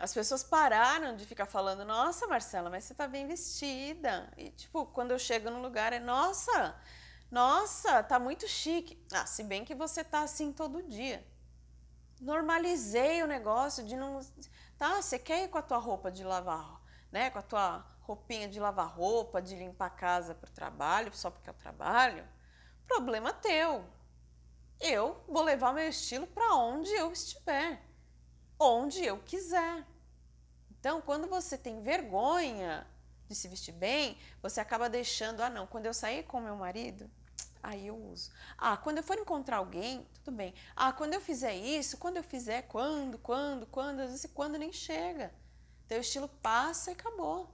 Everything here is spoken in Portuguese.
As pessoas pararam de ficar falando, nossa, Marcela, mas você tá bem vestida. E, tipo, quando eu chego no lugar, é, nossa, nossa, tá muito chique. Ah, se bem que você tá assim todo dia. Normalizei o negócio de não... Tá, você quer ir com a tua roupa de lavar, né? Com a tua roupinha de lavar roupa, de limpar a casa para o trabalho, só porque eu trabalho. Problema teu. Eu vou levar meu estilo para onde eu estiver onde eu quiser. Então, quando você tem vergonha de se vestir bem, você acaba deixando, ah não, quando eu sair com meu marido, aí eu uso. Ah, quando eu for encontrar alguém, tudo bem. Ah, quando eu fizer isso, quando eu fizer, quando, quando, quando, às vezes quando nem chega. Teu estilo passa e acabou.